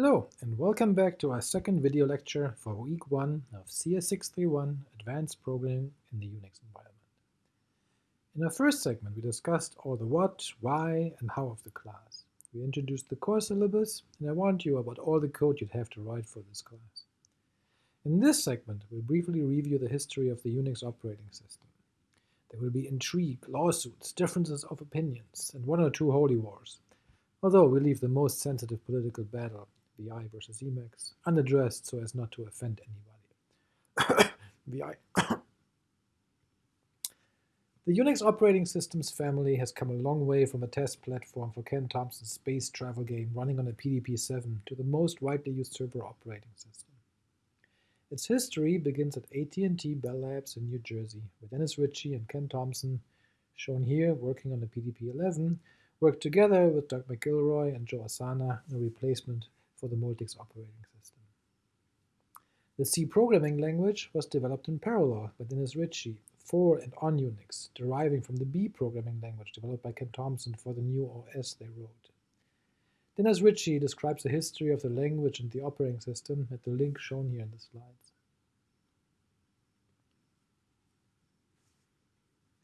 Hello and welcome back to our second video lecture for week 1 of CS631 Advanced Programming in the Unix environment. In our first segment we discussed all the what, why and how of the class. We introduced the core syllabus and I warned you about all the code you'd have to write for this class. In this segment we'll briefly review the history of the Unix operating system. There will be intrigue, lawsuits, differences of opinions, and one or two holy wars, although we leave the most sensitive political battle VI versus Emacs, unaddressed so as not to offend anybody. VI. the Unix operating systems family has come a long way from a test platform for Ken Thompson's space travel game running on a PDP-7 to the most widely used server operating system. Its history begins at AT&T Bell Labs in New Jersey, where Dennis Ritchie and Ken Thompson, shown here working on the PDP-11, worked together with Doug McIlroy and Joe Ossanna on a replacement for the Multics operating system. The C programming language was developed in parallel by Dennis Ritchie for and on Unix, deriving from the B programming language developed by Ken Thompson for the new OS they wrote. Dennis Ritchie describes the history of the language and the operating system at the link shown here in the slides.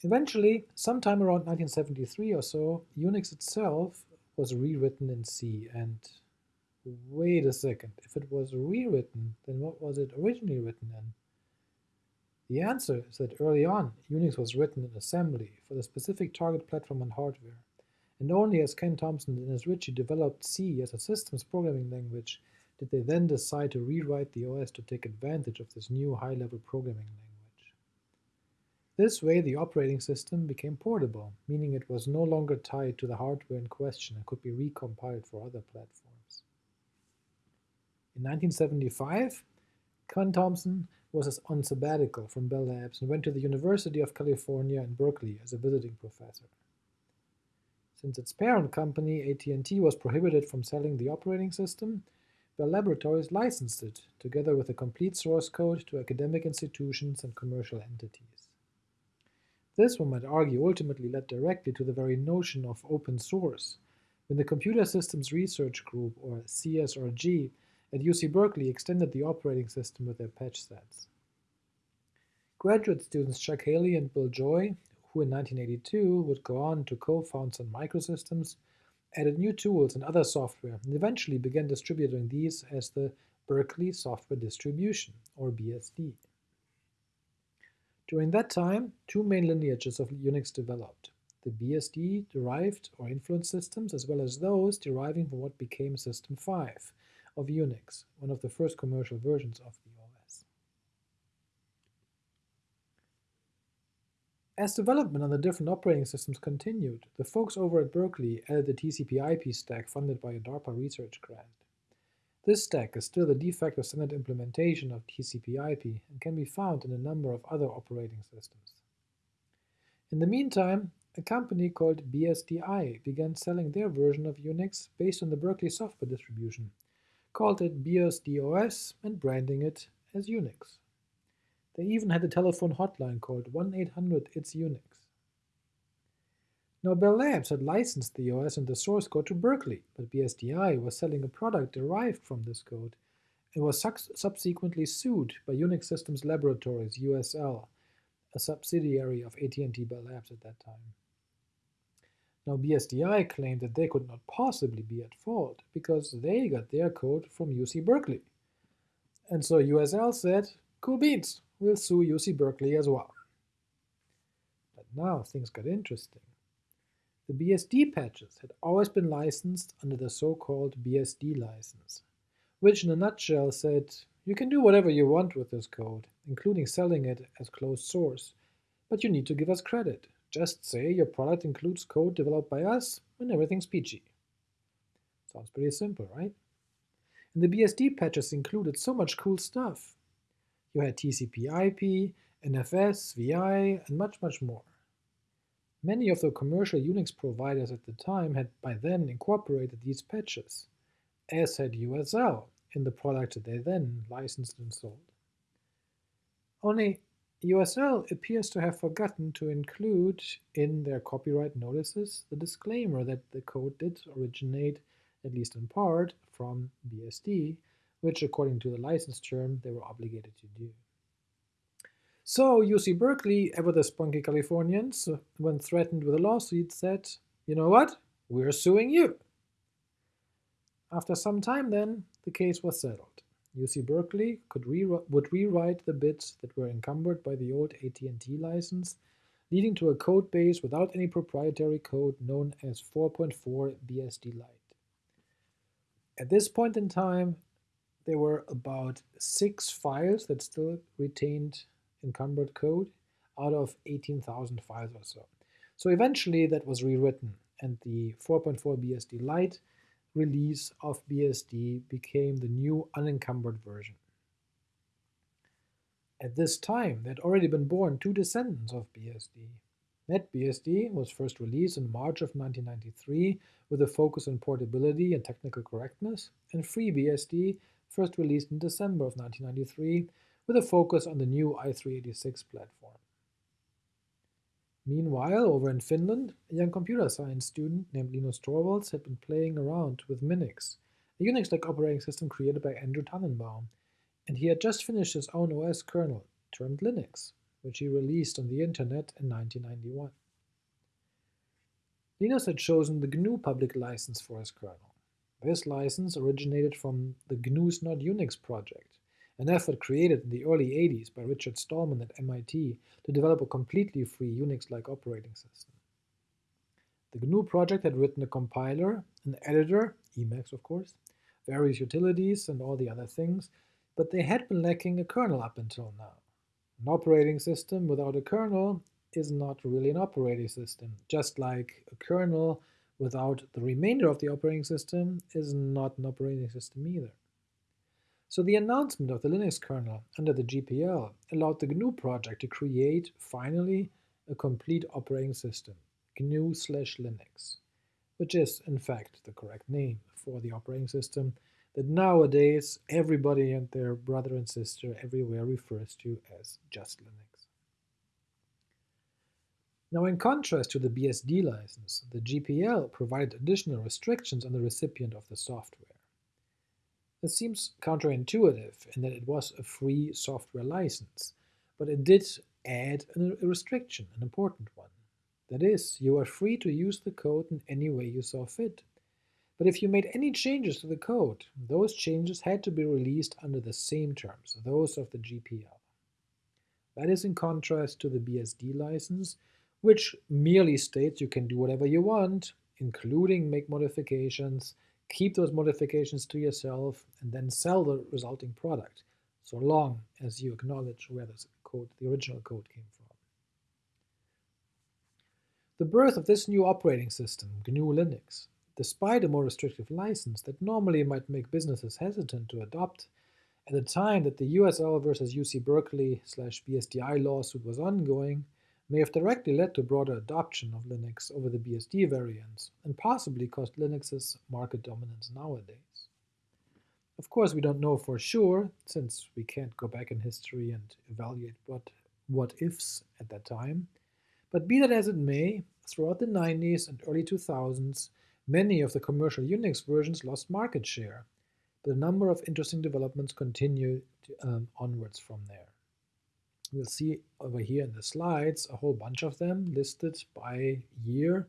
Eventually, sometime around 1973 or so, Unix itself was rewritten in C and Wait a second, if it was rewritten, then what was it originally written in? The answer is that early on, Unix was written in assembly for the specific target platform and hardware, and only as Ken Thompson and as Ritchie developed C as a systems programming language did they then decide to rewrite the OS to take advantage of this new high-level programming language. This way the operating system became portable, meaning it was no longer tied to the hardware in question and could be recompiled for other platforms. In 1975, Ken Thompson was on sabbatical from Bell Labs and went to the University of California in Berkeley as a visiting professor. Since its parent company, AT&T, was prohibited from selling the operating system, Bell Laboratories licensed it, together with a complete source code, to academic institutions and commercial entities. This, one might argue, ultimately led directly to the very notion of open source, when the Computer Systems Research Group, or CSRG, at UC Berkeley extended the operating system with their patch sets. Graduate students Chuck Haley and Bill Joy, who in 1982 would go on to co-found Sun Microsystems, added new tools and other software and eventually began distributing these as the Berkeley Software Distribution, or BSD. During that time, two main lineages of Unix developed, the BSD-derived or influenced systems as well as those deriving from what became System 5, of Unix, one of the first commercial versions of the OS. As development on the different operating systems continued, the folks over at Berkeley added the TCP/IP stack funded by a DARPA research grant. This stack is still the de facto standard implementation of TCP/IP and can be found in a number of other operating systems. In the meantime, a company called BSDI began selling their version of Unix based on the Berkeley software distribution, called it BSD-OS and branding it as Unix. They even had a telephone hotline called 1-800-ITS-UNIX. Now Bell Labs had licensed the OS and the source code to Berkeley, but BSDI was selling a product derived from this code and was subsequently sued by Unix Systems Laboratories, USL, a subsidiary of AT&T Bell Labs at that time. Now BSDI claimed that they could not possibly be at fault because they got their code from UC Berkeley. And so USL said, cool beans, we'll sue UC Berkeley as well. But now things got interesting. The BSD patches had always been licensed under the so-called BSD license, which in a nutshell said, you can do whatever you want with this code, including selling it as closed source, but you need to give us credit. Just say your product includes code developed by us and everything's peachy. Sounds pretty simple, right? And the BSD patches included so much cool stuff. You had TCP IP, NFS, VI, and much, much more. Many of the commercial Unix providers at the time had by then incorporated these patches, as had USL in the product they then licensed and sold. Only USL appears to have forgotten to include in their copyright notices the disclaimer that the code did originate at least in part, from BSD, which according to the license term they were obligated to do. So UC Berkeley, ever the spunky Californians, when threatened with a lawsuit, said, you know what, we're suing you. After some time then, the case was settled. UC Berkeley could re would rewrite the bits that were encumbered by the old AT&T license, leading to a code base without any proprietary code known as 4.4 BSD Lite. At this point in time, there were about six files that still retained encumbered code out of 18,000 files or so. So eventually that was rewritten and the 4.4 BSD Lite release of BSD became the new unencumbered version. At this time, there had already been born two descendants of BSD. NetBSD was first released in March of 1993 with a focus on portability and technical correctness, and FreeBSD first released in December of 1993 with a focus on the new i386 platform. Meanwhile, over in Finland, a young computer science student named Linus Torvalds had been playing around with Minix, a Unix-like operating system created by Andrew Tanenbaum, and he had just finished his own OS kernel, termed Linux, which he released on the internet in 1991. Linus had chosen the GNU public license for his kernel. This license originated from the GNU's Not Unix project, an effort created in the early 80s by Richard Stallman at MIT to develop a completely free Unix-like operating system. The GNU project had written a compiler, an editor, Emacs of course, various utilities and all the other things, but they had been lacking a kernel up until now. An operating system without a kernel is not really an operating system, just like a kernel without the remainder of the operating system is not an operating system either. So the announcement of the Linux kernel under the GPL allowed the GNU project to create, finally, a complete operating system, GNU slash Linux, which is, in fact, the correct name for the operating system that nowadays everybody and their brother and sister everywhere refers to as just Linux. Now in contrast to the BSD license, the GPL provided additional restrictions on the recipient of the software. This seems counterintuitive in that it was a free software license, but it did add a restriction, an important one. That is, you are free to use the code in any way you saw fit. But if you made any changes to the code, those changes had to be released under the same terms, those of the GPL. That is in contrast to the BSD license, which merely states you can do whatever you want, including make modifications, keep those modifications to yourself, and then sell the resulting product, so long as you acknowledge where the code, the original code came from. The birth of this new operating system, GNU Linux, despite a more restrictive license that normally might make businesses hesitant to adopt, at the time that the USL versus UC Berkeley slash BSDI lawsuit was ongoing, may have directly led to broader adoption of Linux over the BSD variants, and possibly caused Linux's market dominance nowadays. Of course, we don't know for sure, since we can't go back in history and evaluate what what-ifs at that time, but be that as it may, throughout the 90s and early 2000s, many of the commercial Unix versions lost market share, but a number of interesting developments continued um, onwards from there. We'll see over here in the slides a whole bunch of them listed by year,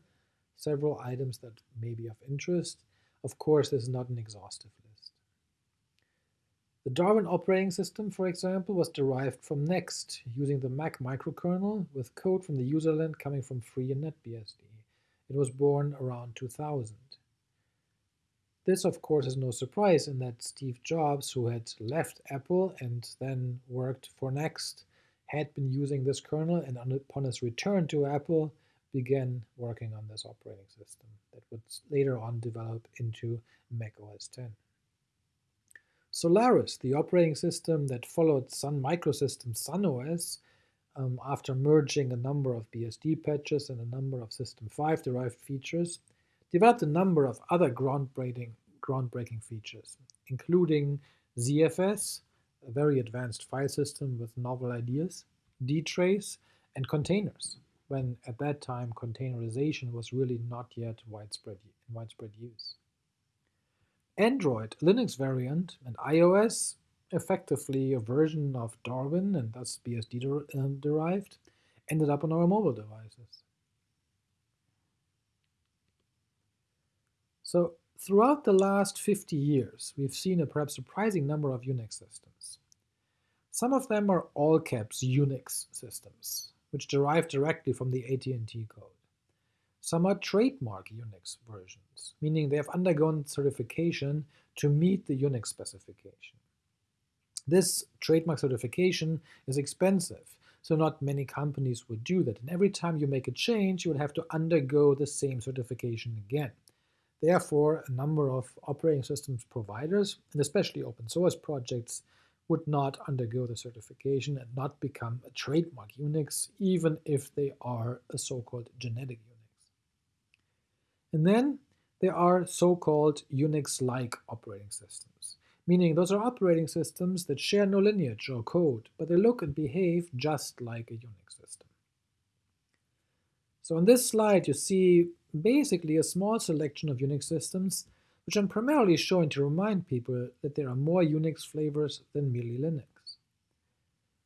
several items that may be of interest. Of course, this is not an exhaustive list. The Darwin operating system, for example, was derived from NeXT using the Mach microkernel with code from the userland coming from Free and NetBSD. It was born around 2000. This, of course, is no surprise in that Steve Jobs, who had left Apple and then worked for NeXT, had been using this kernel and upon his return to Apple began working on this operating system that would later on develop into Mac OS X. Solaris, the operating system that followed Sun Microsystems Sun OS um, after merging a number of BSD patches and a number of System 5 derived features, developed a number of other groundbreaking, groundbreaking features, including ZFS, a very advanced file system with novel ideas, dtrace, and containers, when at that time containerization was really not yet widespread, in widespread use. Android, Linux variant, and iOS, effectively a version of Darwin and thus BSD der uh, derived, ended up on our mobile devices. So throughout the last 50 years, we've seen a perhaps surprising number of Unix systems. Some of them are all caps Unix systems, which derive directly from the AT&T code. Some are trademark Unix versions, meaning they have undergone certification to meet the Unix specification. This trademark certification is expensive, so not many companies would do that, and every time you make a change, you would have to undergo the same certification again. Therefore, a number of operating systems providers, and especially open source projects, would not undergo the certification and not become a trademark Unix, even if they are a so-called genetic Unix. And then there are so-called Unix-like operating systems, meaning those are operating systems that share no lineage or code, but they look and behave just like a Unix system. So on this slide you see basically a small selection of Unix systems, which I'm primarily showing to remind people that there are more Unix flavors than merely Linux.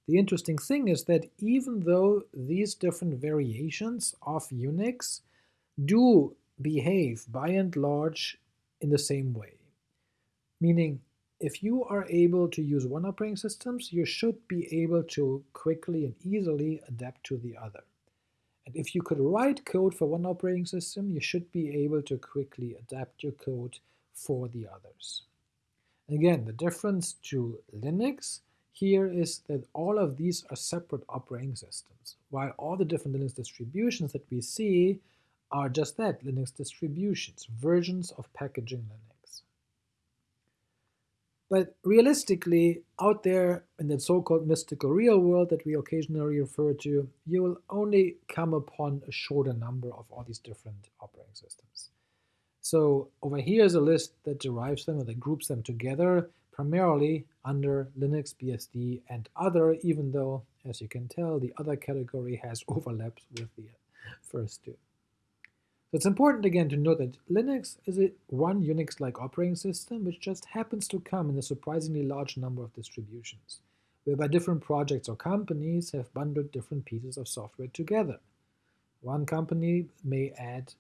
The interesting thing is that even though these different variations of Unix do behave by and large in the same way. Meaning, if you are able to use one operating system, you should be able to quickly and easily adapt to the other. And if you could write code for one operating system, you should be able to quickly adapt your code for the others. Again, the difference to Linux here is that all of these are separate operating systems, while all the different Linux distributions that we see are just that, Linux distributions, versions of packaging Linux. But realistically, out there in the so-called mystical real world that we occasionally refer to, you will only come upon a shorter number of all these different operating systems. So over here is a list that derives them or that groups them together, primarily under Linux, BSD, and other, even though, as you can tell, the other category has overlaps with the first two. It's important again to note that Linux is a one Unix-like operating system which just happens to come in a surprisingly large number of distributions, whereby different projects or companies have bundled different pieces of software together. One company may add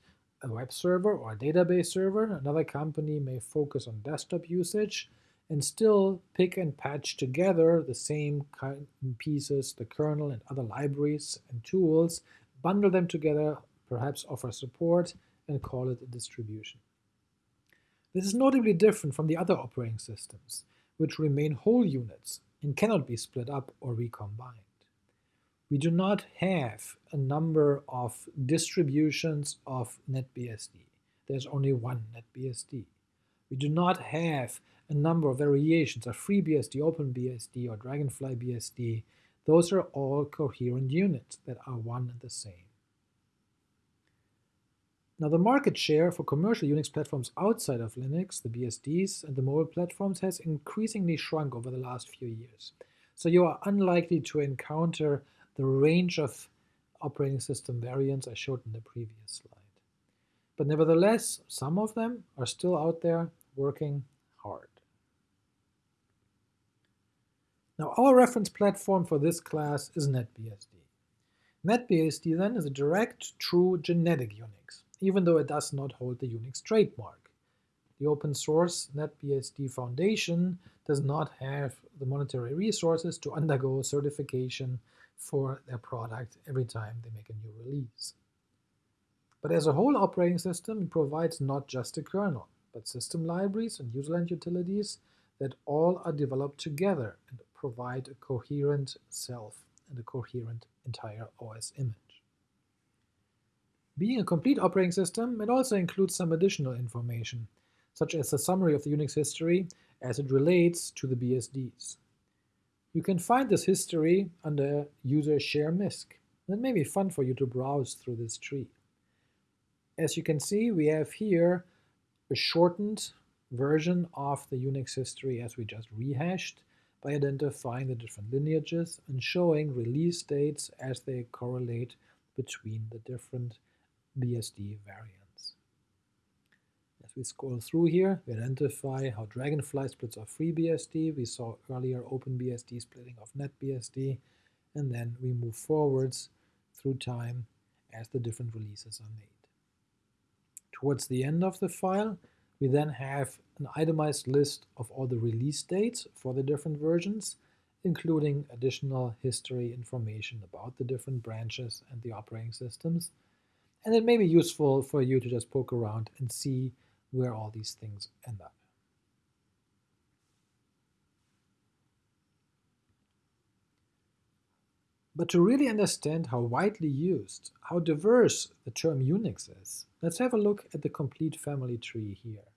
a web server or a database server, another company may focus on desktop usage, and still pick and patch together the same pieces, the kernel and other libraries and tools, bundle them together perhaps offer support, and call it a distribution. This is notably different from the other operating systems, which remain whole units and cannot be split up or recombined. We do not have a number of distributions of NetBSD. There's only one NetBSD. We do not have a number of variations of FreeBSD, OpenBSD, or Dragonfly BSD. Those are all coherent units that are one and the same. Now the market share for commercial Unix platforms outside of Linux, the BSDs, and the mobile platforms has increasingly shrunk over the last few years. So you are unlikely to encounter the range of operating system variants I showed in the previous slide. But nevertheless, some of them are still out there working hard. Now our reference platform for this class is NetBSD. NetBSD then is a direct, true genetic Unix even though it does not hold the Unix trademark. The open source NetBSD Foundation does not have the monetary resources to undergo certification for their product every time they make a new release. But as a whole operating system, it provides not just a kernel, but system libraries and userland utilities that all are developed together and provide a coherent self and a coherent entire OS image. Being a complete operating system, it also includes some additional information, such as a summary of the Unix history as it relates to the BSDs. You can find this history under user share misc. It may be fun for you to browse through this tree. As you can see, we have here a shortened version of the Unix history as we just rehashed by identifying the different lineages and showing release dates as they correlate between the different BSD variants. As we scroll through here, we identify how Dragonfly splits off FreeBSD. We saw earlier OpenBSD splitting off NetBSD. And then we move forwards through time as the different releases are made. Towards the end of the file, we then have an itemized list of all the release dates for the different versions, including additional history information about the different branches and the operating systems. And it may be useful for you to just poke around and see where all these things end up. But to really understand how widely used, how diverse the term Unix is, let's have a look at the complete family tree here.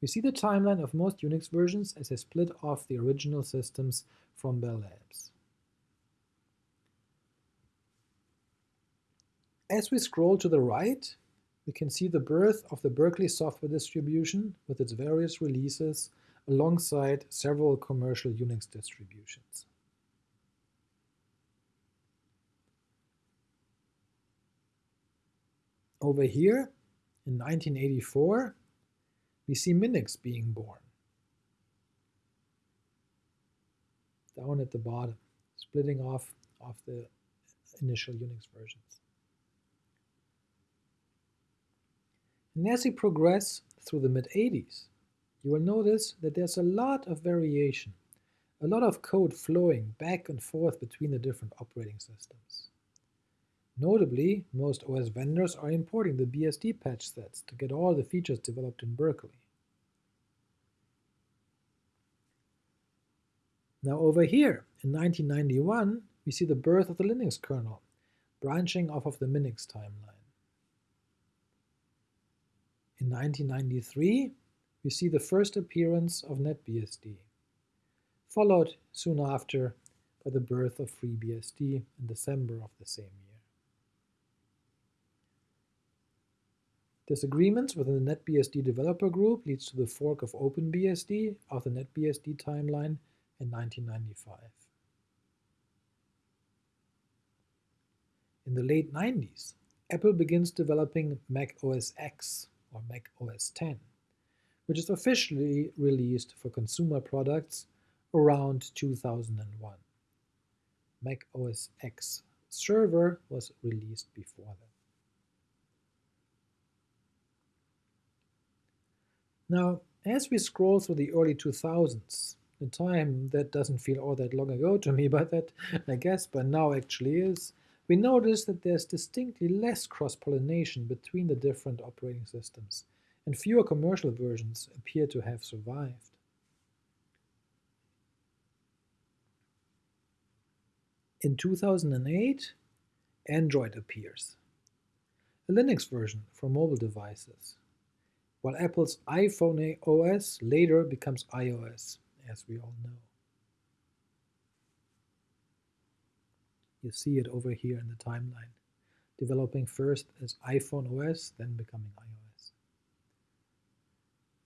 We see the timeline of most Unix versions as they split off the original systems from Bell Labs. As we scroll to the right, we can see the birth of the Berkeley software distribution with its various releases alongside several commercial Unix distributions. Over here, in 1984, we see Minix being born. Down at the bottom, splitting off of the initial Unix versions. And as we progress through the mid-80s, you will notice that there's a lot of variation, a lot of code flowing back and forth between the different operating systems. Notably, most OS vendors are importing the BSD patch sets to get all the features developed in Berkeley. Now over here, in 1991, we see the birth of the Linux kernel, branching off of the Minix timeline. In 1993, we see the first appearance of NetBSD, followed soon after by the birth of FreeBSD in December of the same year. Disagreements within the NetBSD developer group leads to the fork of OpenBSD of the NetBSD timeline in 1995. In the late 90s, Apple begins developing Mac OS X or Mac OS X, which is officially released for consumer products around 2001. Mac OS X server was released before that. Now, as we scroll through the early 2000s, the time that doesn't feel all that long ago to me, but that I guess by now actually is, we notice that there's distinctly less cross-pollination between the different operating systems, and fewer commercial versions appear to have survived. In 2008, Android appears, a Linux version for mobile devices, while Apple's iPhone OS later becomes iOS, as we all know. You see it over here in the timeline, developing first as iPhone OS, then becoming iOS.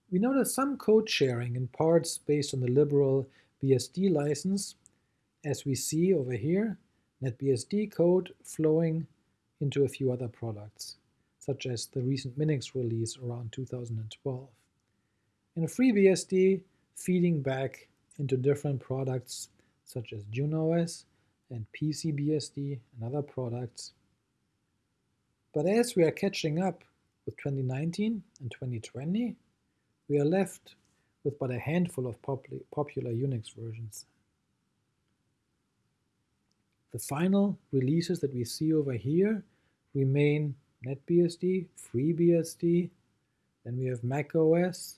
We notice some code sharing in parts based on the liberal BSD license, as we see over here, NetBSD code flowing into a few other products such as the recent Minix release around 2012. And a FreeBSD feeding back into different products such as JunOS and PCBSD and other products. But as we are catching up with 2019 and 2020, we are left with but a handful of popular Unix versions. The final releases that we see over here remain NetBSD, FreeBSD, then we have macOS,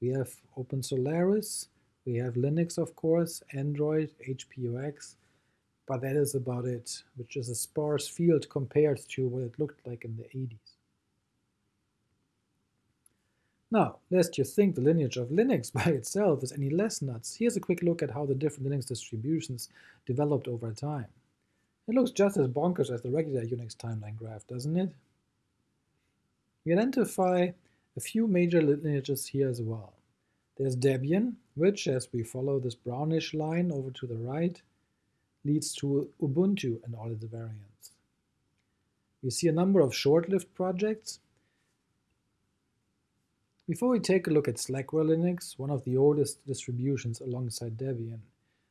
we have OpenSolaris, we have Linux of course, Android, HPUX, but that is about it, which is a sparse field compared to what it looked like in the 80s. Now, lest you think the lineage of Linux by itself is any less nuts, here's a quick look at how the different Linux distributions developed over time. It looks just as bonkers as the regular Unix timeline graph, doesn't it? We identify a few major lineages here as well. There's Debian, which, as we follow this brownish line over to the right, leads to Ubuntu and all its variants. We see a number of short-lived projects, Before we take a look at Slackware Linux, one of the oldest distributions alongside Debian,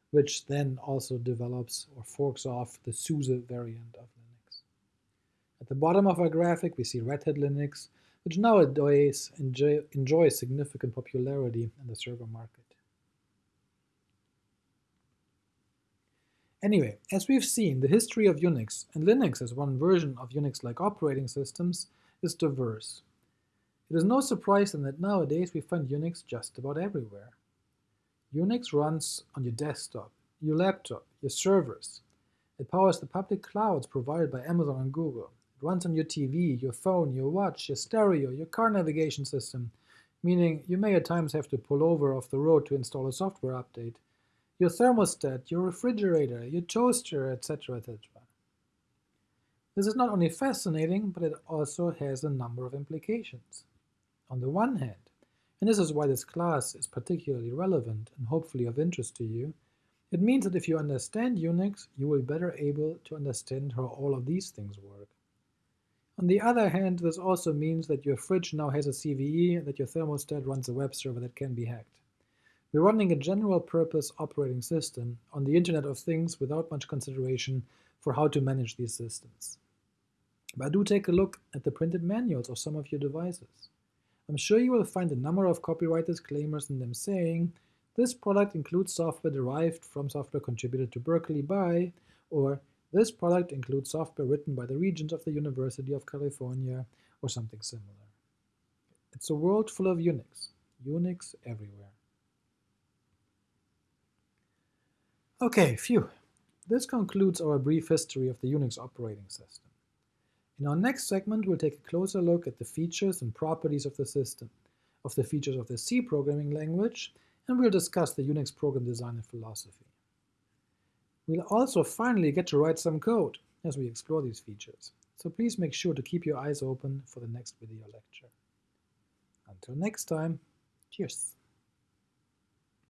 which then also develops or forks off the SUSE variant of Linux. At the bottom of our graphic we see Red Hat Linux, which nowadays enjoy, enjoys significant popularity in the server market. Anyway, as we've seen, the history of Unix, and Linux as one version of Unix-like operating systems, is diverse. It is no surprise then that nowadays we find Unix just about everywhere. Unix runs on your desktop, your laptop, your servers. It powers the public clouds provided by Amazon and Google. It runs on your TV, your phone, your watch, your stereo, your car navigation system, meaning you may at times have to pull over off the road to install a software update, your thermostat, your refrigerator, your toaster, etc., etc. This is not only fascinating, but it also has a number of implications. On the one hand, and this is why this class is particularly relevant and hopefully of interest to you, it means that if you understand Unix, you will be better able to understand how all of these things work. On the other hand, this also means that your fridge now has a CVE that your thermostat runs a web server that can be hacked. We're running a general-purpose operating system on the Internet of Things without much consideration for how to manage these systems. But do take a look at the printed manuals of some of your devices. I'm sure you will find a number of copyright disclaimers in them saying, this product includes software derived from software contributed to Berkeley by, or this product includes software written by the regents of the University of California, or something similar. It's a world full of Unix, Unix everywhere. Okay, phew. This concludes our brief history of the Unix operating system. In our next segment, we'll take a closer look at the features and properties of the system, of the features of the C programming language, and we'll discuss the Unix program design and philosophy. We'll also finally get to write some code as we explore these features, so please make sure to keep your eyes open for the next video lecture. Until next time, cheers!